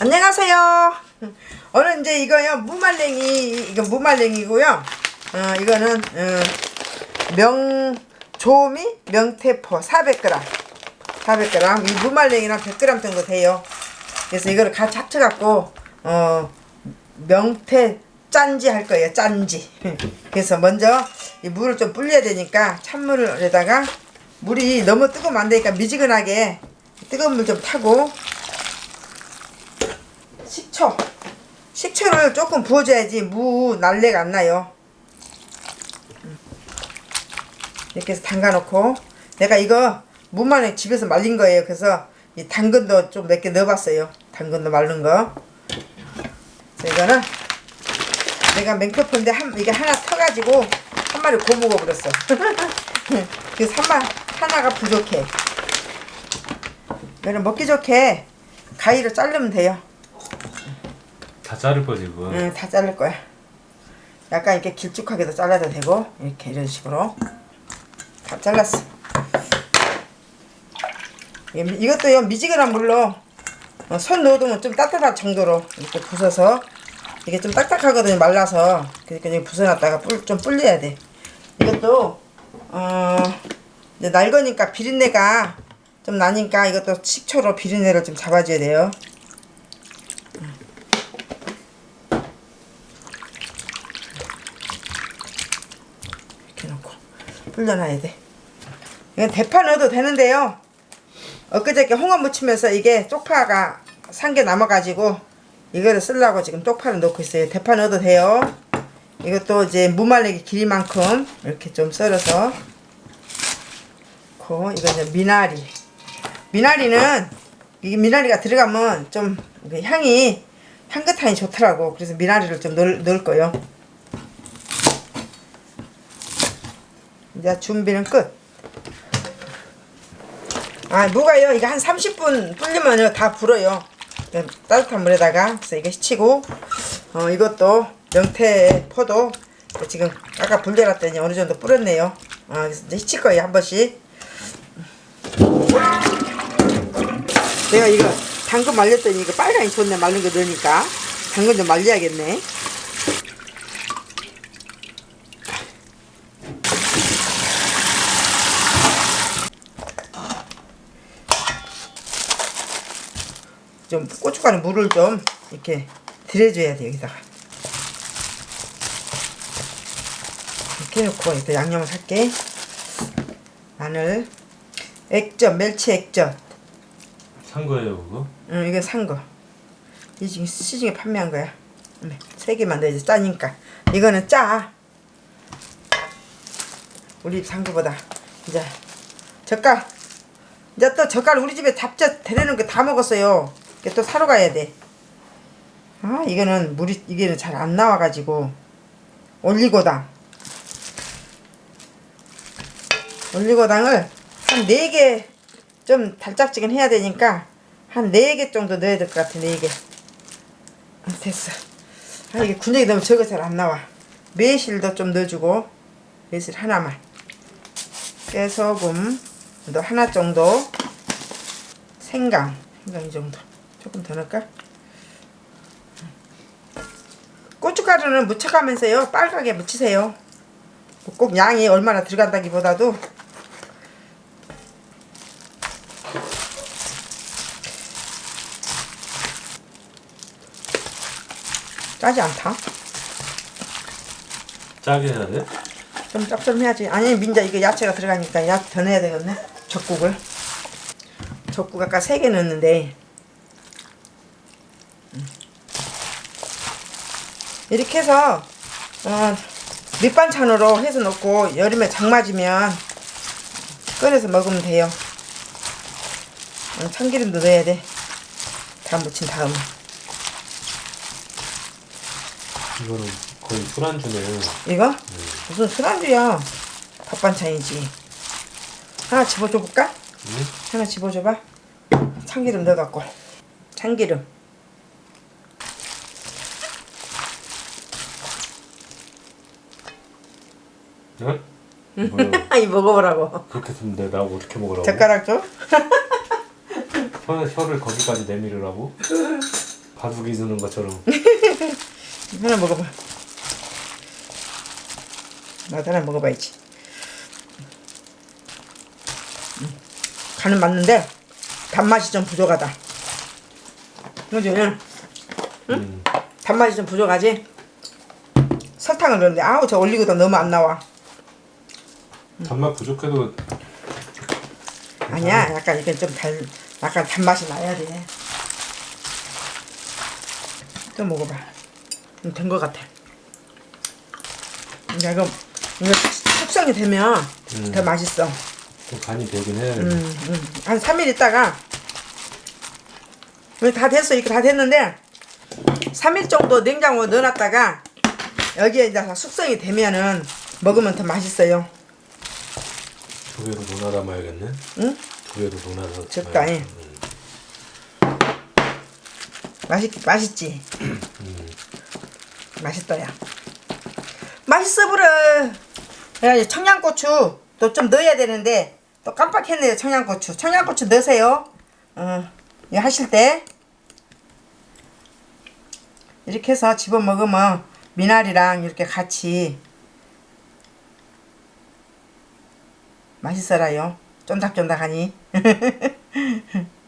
안녕하세요. 오늘 이제 이거요 무말랭이 이거 무말랭이고요. 어 이거는 어, 명조미 명태포 400g 400g 이 무말랭이랑 100g 정도 돼요. 그래서 이거를 같이 합쳐갖고 어 명태 짠지 할 거예요 짠지. 그래서 먼저 이 물을 좀 불려야 되니까 찬물에다가 물이 너무 뜨거우면 안 되니까 미지근하게 뜨거운 물 좀 타고 식초. 식초를 조금 부어줘야지 무 날래가 안 나요. 이렇게 해서 담가 놓고. 내가 이거 무만 집에서 말린 거예요. 그래서 이 당근도 좀 몇 개 넣어봤어요. 당근도 말른 거. 이거는 내가 맹표포인데 한, 이게 하나 터가지고 한 마리 고 먹어 버렸어. 그래서 한 마, 하나가 부족해. 이거는 먹기 좋게 가위로 자르면 돼요 다 자를 거지 그거. 응, 다 자를 거야. 약간 이렇게 길쭉하게도 잘라도 되고 이렇게 이런 식으로 다 잘랐어. 이- 이것도요 미지근한 물로 어, 손 넣어두면 좀 따뜻한 정도로 이렇게 부숴서 이게 좀 딱딱하거든요 말라서 그러니까 이렇게 부숴놨다가 뿔, 좀 불려야 돼. 이것도 어 이제 날 거니까 비린내가 좀 나니까 이것도 식초로 비린내를 좀 잡아줘야 돼요. 이렇게 놓고 불려놔야 돼. 이건 대파 넣어도 되는데요. 엊그저께 홍어 무치면서 이게 쪽파가 산 게 남아가지고 이거를 쓰려고 지금 쪽파를 넣고 있어요. 대파 넣어도 돼요. 이것도 이제 무말랭이 길이만큼 이렇게 좀 썰어서 고 이거 이제 미나리. 미나리는 이게 미나리가 들어가면 좀그 향이 향긋하니 좋더라고. 그래서 미나리를 좀 넣을, 넣을 거예요. 이제 준비는 끝. 아, 무가요. 이거 한 30분 불리면요. 다 불어요. 따뜻한 물에다가. 그래서 이거 씻히고, 어, 이것도 명태 포도 지금 아까 불려놨더니 어느 정도 불었네요. 아, 그래서 이제 씻힐 거예요. 한 번씩. 내가 이거 당근 말렸더니 이거 빨강이 좋네. 말린 거 넣으니까. 당근 좀 말려야겠네. 좀 고춧가루 물을 좀 이렇게 들여줘야 돼 여기다가. 이렇게 놓고 일단 양념을 할게. 마늘 액젓 멸치 액젓. 산 거예요 그거? 응 이거 산거. 이 지금 시중에 판매한 거야. 네, 세 개만 넣어야지 짜니까. 이거는 짜. 우리 산 거보다. 이제 젓갈. 이제 또 젓갈 우리 집에 잡젓 데려는 거다 먹었어요 이게 또 사러 가야 돼. 아 이거는 물이 이게는 잘 안 나와가지고 올리고당 올리고당을 한네개좀 달짝지근 해야 되니까 한네개 정도 넣어야 될 것 같아 네 개. 아, 됐어. 아 이게 군역이 너무 적어 잘 안 나와. 매실도 좀 넣어주고 매실 하나만. 깨소금도 하나 정도. 생강 생강 이 정도. 조금 더 넣을까? 고춧가루는 묻혀가면서요 빨갛게 묻히세요. 뭐꼭 양이 얼마나 들어간다기보다도. 짜지 않다. 짜게 해야 돼? 좀 짭짤해야지. 아니 민자 이거 야채가 들어가니까 야채 더 넣어야 되겠네 젓국을. 젓국 아까 3개 넣었는데 이렇게 해서 어, 밑반찬으로 해서 넣고 여름에 장 맞으면 꺼내서 먹으면 돼요. 어, 참기름도 넣어야 돼다 묻힌 다음에. 이거는 거의 술안주네요. 이거? 무슨 술안주야. 밥반찬이지. 하나 집어줘 볼까? 응? 하나 집어줘봐. 참기름 넣어갖고. 참기름 응? 이 먹어보라고 그렇게 했는데 나 어떻게 먹으라고? 젓가락 줘? 혀, 혀를 거기까지 내밀으라고? 바둑이 드는 것처럼. 하나 먹어봐. 나도 하나 먹어봐야지. 음, 간은 맞는데 단맛이 좀 부족하다. 그지? 음. 단맛이 좀 부족하지? 설탕을 넣는데 아우 저 올리고도 너무 안 나와. 단맛 부족해도 아니야 약간 이게 좀 달, 약간 단맛이 나야 돼. 또 먹어봐. 된 것 같아. 야, 이거 이거 숙성이 되면 음. 더 맛있어. 좀 간이 되긴 돼. 음, 음. 한 3일 있다가 다 됐어 이렇게 다 됐는데 3일 정도 냉장고에 넣어놨다가 여기에 이제 다 숙성이 되면은 먹으면 더 맛있어요. 두 개로 논아 담아야겠네. 응? 두 개로 논아서. 적당히. 음. 맛있 맛있지. 음. 맛있더야. 맛있어 보러. 그래가지고 청양고추 또 좀 넣어야 되는데 또 깜빡했네요 청양고추. 청양고추 넣으세요. 어, 이거 하실 때 이렇게 해서 집어 먹으면 미나리랑 이렇게 같이 맛있어라요. 쫀득쫀득하니.